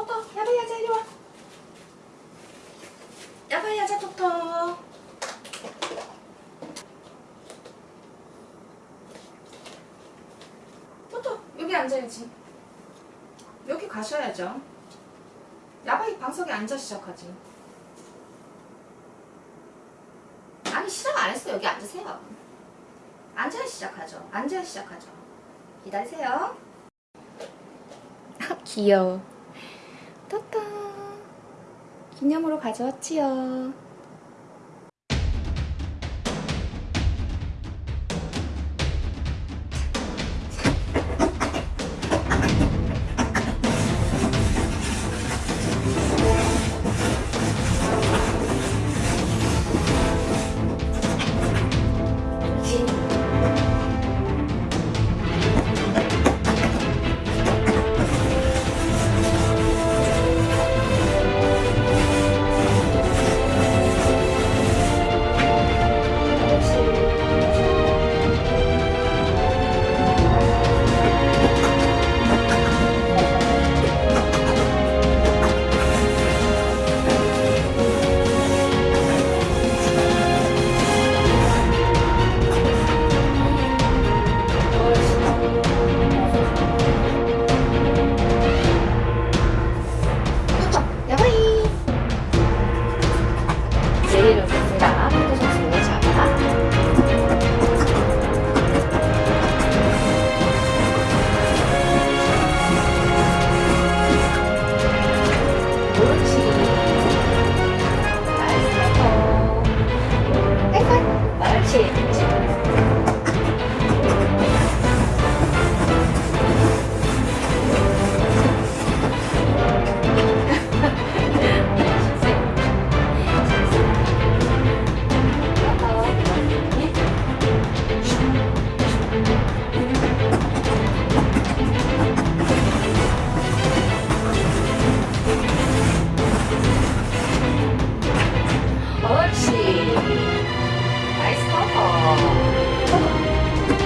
토토 야바이 하자 이리 와. 야바이 하자 토토 토토 여기 앉아야지. 여기 가셔야죠. 야바이 방석에 앉아 시작하지. 아니 시작 안 했어 여기 앉으세요. 앉아야 시작하죠. 앉아야 시작하죠. 기다리세요. 귀여워 따따 기념으로 가져왔지요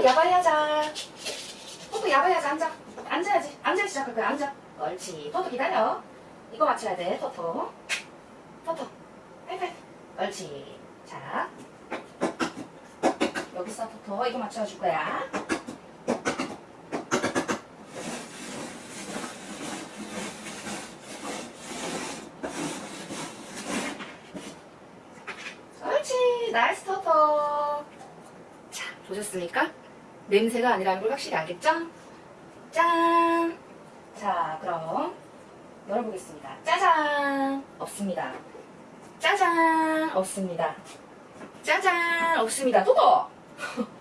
야바이 하자. 토토 야바이 하자. 앉아. 앉아야지. 앉아 시작할 거야. 앉아. 옳지. 토토 기다려. 이거 맞춰야 돼. 토토. 토토. 하이파이브. 옳지. 자. 여기 있어 토토. 이거 맞춰줄 거야. 옳지. nice 토토. 자, 보셨습니까? 냄새가 아니라는 걸 확실히 알겠죠? 짠! 자, 그럼 열어보겠습니다. 짜잔! 없습니다. 짜잔! 없습니다. 짜잔! 없습니다. 또도!